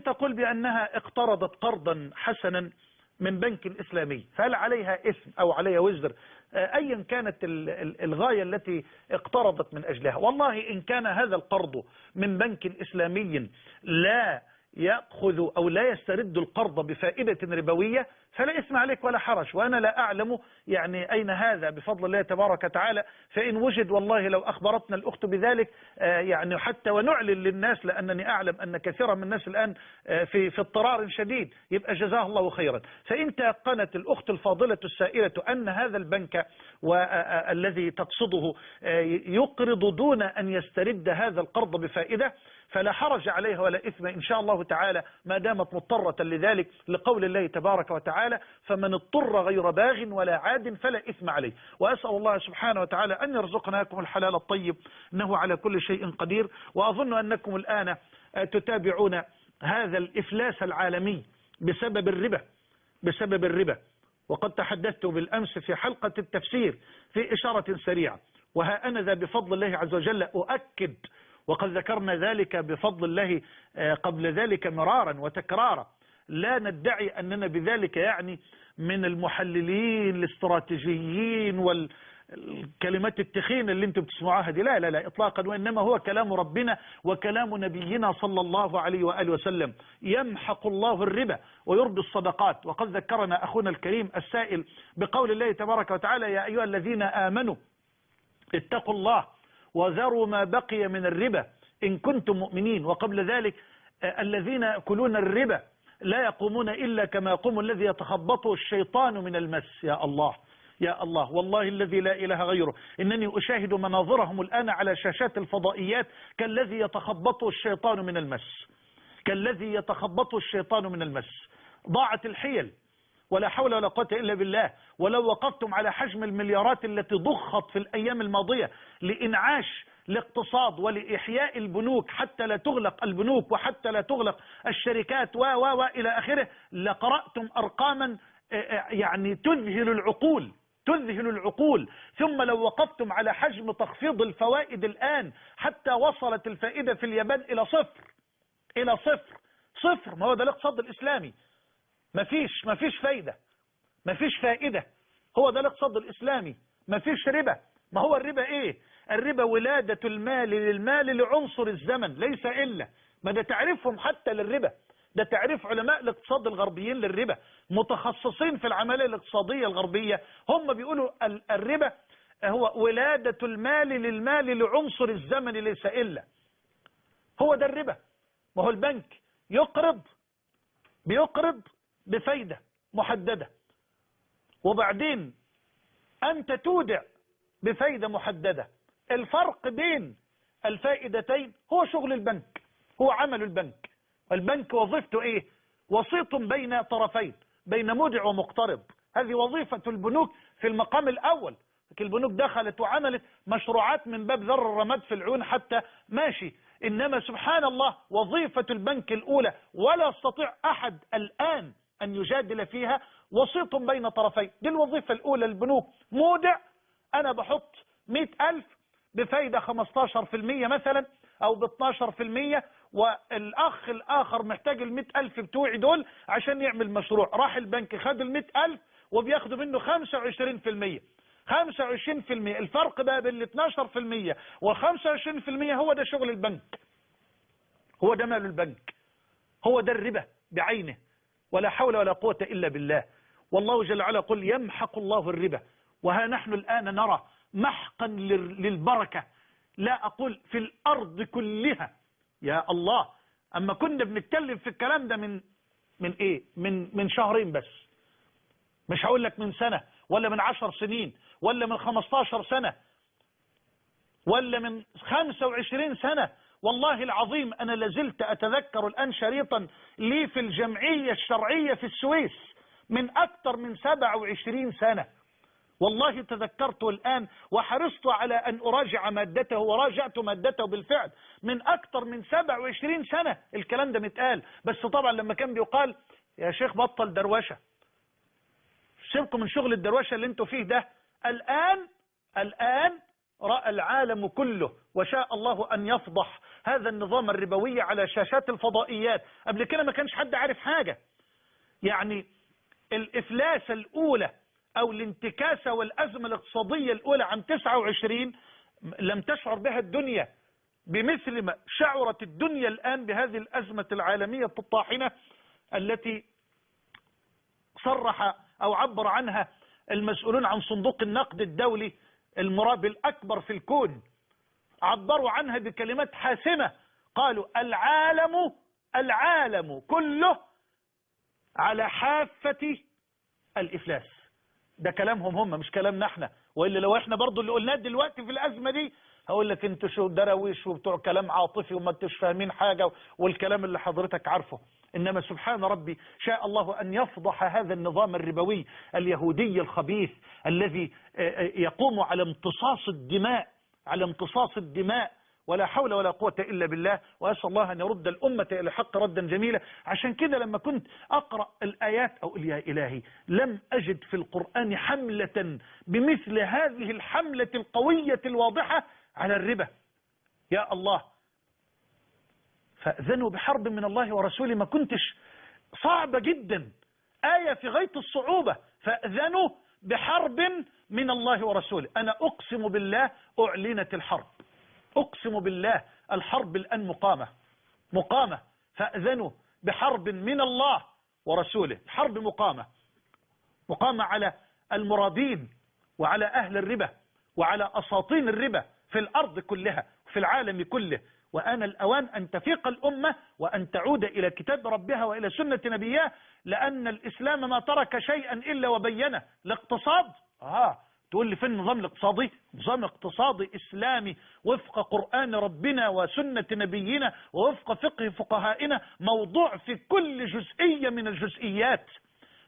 تقول بأنها اقترضت قرضا حسنا من بنك إسلامي؟ فهل عليها اسم أو عليها وزر؟ أيا كانت الغاية التي اقترضت من أجلها. والله إن كان هذا القرض من بنك إسلامي لا يأخذ أو لا يسترد القرض بفائدة ربوية فلا اسم عليك ولا حرج. وأنا لا أعلم يعني أين هذا. بفضل الله تبارك وتعالى فإن وجد والله لو أخبرتنا الأخت بذلك يعني حتى ونعلن للناس لأنني أعلم أن كثيرا من الناس الآن في في اضطرار شديد. يبقى جزاه الله خيرا. فإن تيقنت الأخت الفاضلة السائلة أن هذا البنك والذي تقصده يقرض دون أن يسترد هذا القرض بفائدة فلا حرج عليها ولا إثم. إن شاء الله تعالى ما دامت مضطرة لذلك لقول الله تبارك وتعالى فمن اضطر غير باغ ولا عاد فلا إثم عليه. وأسأل الله سبحانه وتعالى أن يرزقناكم الحلال الطيب إنه على كل شيء قدير. وأظن أنكم الآن تتابعون هذا الإفلاس العالمي بسبب الربا بسبب الربا. وقد تحدثت بالأمس في حلقة التفسير في إشارة سريعة. وها أنا ذا بفضل الله عز وجل أؤكد وقد ذكرنا ذلك بفضل الله قبل ذلك مرارا وتكرارا. لا ندعي أننا بذلك يعني من المحللين الاستراتيجيين والكلمات التخينة اللي أنتم بتسمعوها دي. لا لا لا إطلاقا وإنما هو كلام ربنا وكلام نبينا صلى الله عليه وآله وسلم. يمحق الله الربا ويربي الصدقات. وقد ذكرنا أخونا الكريم السائل بقول الله تبارك وتعالى يا أيها الذين آمنوا اتقوا الله وذروا ما بقي من الربا إن كنتم مؤمنين. وقبل ذلك الذين يأكلون الربا لا يقومون إلا كما يقوم الذي يتخبطه الشيطان من المس. يا الله يا الله والله الذي لا إله غيره. إنني أشاهد مناظرهم الآن على شاشات الفضائيات كالذي يتخبطه الشيطان من المس. كالذي يتخبطه الشيطان من المس. ضاعت الحيل ولا حول ولا قوة إلا بالله. ولو وقفتم على حجم المليارات التي ضخت في الأيام الماضية لإنعاش الاقتصاد ولإحياء البنوك حتى لا تغلق البنوك وحتى لا تغلق الشركات و و و إلى آخره لقرأتم أرقاما يعني تذهل العقول تذهل العقول. ثم لو وقفتم على حجم تخفيض الفوائد الآن حتى وصلت الفائدة في اليابان إلى صفر إلى صفر صفر. ما هو ده الاقتصاد الإسلامي. مفيش مفيش فايدة مفيش فائدة. هو ده الاقتصاد الإسلامي. مفيش ربا. ما هو الربا إيه؟ الربا ولادة المال للمال لعنصر الزمن ليس إلا. ما ده تعريفهم حتى للربا. ده تعريف علماء الاقتصاد الغربيين للربا. متخصصين في العملية الاقتصادية الغربية. هم بيقولوا الربا هو ولادة المال للمال لعنصر الزمن ليس إلا. هو ده الربا. ما هو البنك يقرض بيقرض بفايدة محددة. وبعدين أنت تودع بفايدة محددة. الفرق بين الفائدتين هو شغل البنك هو عمل البنك. البنك وظيفته إيه؟ وسيط بين طرفين بين مودع ومقترض هذه وظيفة البنوك في المقام الأول. لكن البنوك دخلت وعملت مشروعات من باب ذر الرماد في العيون حتى ماشي. إنما سبحان الله وظيفة البنك الأولى ولا يستطيع أحد الآن أن يجادل فيها وسيط بين طرفين. دي الوظيفة الأولى البنوك. مودع أنا بحط مئة ألف بفايدة 15% مثلا أو ب 12% والأخ الآخر محتاج ال ألف بتوعي دول عشان يعمل مشروع. راح البنك خد ال ألف وبياخدوا منه 25% 25% الفرق بقى بين ال 12% وال 25% هو ده شغل البنك. هو ده مال البنك. هو ده الربا بعينه. ولا حول ولا قوة إلا بالله. والله جل وعلا يقول يمحق الله الربا. وها نحن الآن نرى محقا للبركة. لا أقول في الأرض كلها. يا الله. أما كنا بنتكلم في الكلام ده من من إيه؟ من من شهرين بس. مش هقول لك من سنة ولا من عشر سنين ولا من خمستاشر سنة ولا من خمسة وعشرين سنة. والله العظيم أنا لازلت أتذكر الآن شريطا لي في الجمعية الشرعية في السويس من أكثر من 27 سنة. والله تذكرته الآن وحرصت على أن أراجع مادته وراجعت مادته بالفعل من أكثر من 27 سنة. الكلام ده متقال. بس طبعا لما كان بيقال يا شيخ بطل دروشة. سيبكم من شغل الدروشة اللي أنتوا فيه ده. الآن الآن رأى العالم كله وشاء الله أن يفضح هذا النظام الربوي على شاشات الفضائيات. قبل كده ما كانش حد عارف حاجة. يعني الإفلاس الأولى أو الانتكاسة والأزمة الاقتصادية الأولى عام 29 لم تشعر بها الدنيا بمثل ما شعرت الدنيا الآن بهذه الأزمة العالمية الطاحنة التي صرح أو عبر عنها المسؤولون عن صندوق النقد الدولي المرابي الأكبر في الكون. عبروا عنها بكلمات حاسمة. قالوا العالم العالم كله على حافة الإفلاس. ده كلامهم هم مش كلامنا إحنا. وإلا لو إحنا برضو اللي قلناه دلوقتي في الأزمة دي هقول لك أنتوا شو درويش وبتوع كلام عاطفي وما انتوش فاهمين حاجة والكلام اللي حضرتك عارفه. إنما سبحان ربي شاء الله أن يفضح هذا النظام الربوي اليهودي الخبيث الذي يقوم على امتصاص الدماء على امتصاص الدماء ولا حول ولا قوة إلا بالله وأسأل الله أن يرد الأمة إلى الحق ردا جميلا. عشان كده لما كنت أقرأ الآيات أو يا إلهي لم أجد في القرآن حملة بمثل هذه الحملة القوية الواضحة على الربا. يا الله فأذنوا بحرب من الله ورسوله ما كنتش. صعبة جدا. آية في غاية الصعوبة. فأذنوا بحرب من الله ورسوله. أنا أقسم بالله أعلنت الحرب. أقسم بالله الحرب الآن مقامة. مقامة. فأذنوا بحرب من الله ورسوله. حرب مقامة. مقامة على المرادين وعلى أهل الربا وعلى أساطين الربا في الأرض كلها في العالم كله. وآن الأوان أن تفيق الأمة وأن تعود إلى كتاب ربها وإلى سنة نبيها لأن الإسلام ما ترك شيئا إلا وبينه. الاقتصاد آه تقول لي في النظام الاقتصادي نظام اقتصادي إسلامي وفق قرآن ربنا وسنة نبينا ووفق فقه فقهائنا موضوع في كل جزئية من الجزئيات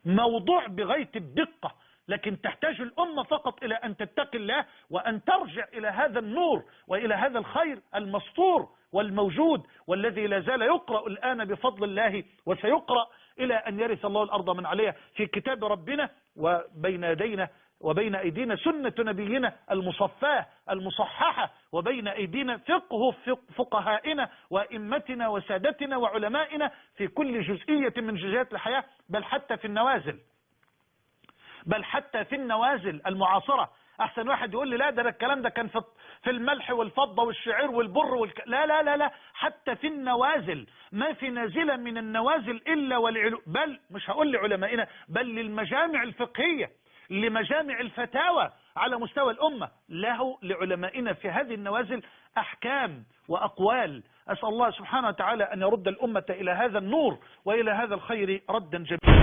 موضوع بغاية الدقة لكن تحتاج الأمة فقط إلى أن تتقي الله وأن ترجع إلى هذا النور وإلى هذا الخير المسطور والموجود والذي لا زال يقرأ الآن بفضل الله وسيقرأ إلى أن يرث الله الأرض من عليها. في كتاب ربنا وبين يدينا وبين أيدينا سنة نبينا المصفاة المصححة وبين أيدينا فقه فقهائنا وإمتنا وسادتنا وعلمائنا في كل جزئية من جزئيات الحياة بل حتى في النوازل. بل حتى في النوازل المعاصرة. أحسن واحد يقول لي لا ده الكلام ده كان في في الملح والفضة والشعير والبر والك... لا لا لا لا. حتى في النوازل. ما في نازلة من النوازل إلا والعلو بل مش هقول لعلمائنا بل للمجامع الفقهية. لمجامع الفتاوى على مستوى الأمة. له لعلمائنا في هذه النوازل أحكام وأقوال. أسأل الله سبحانه وتعالى أن يرد الأمة إلى هذا النور وإلى هذا الخير ردا جميلا.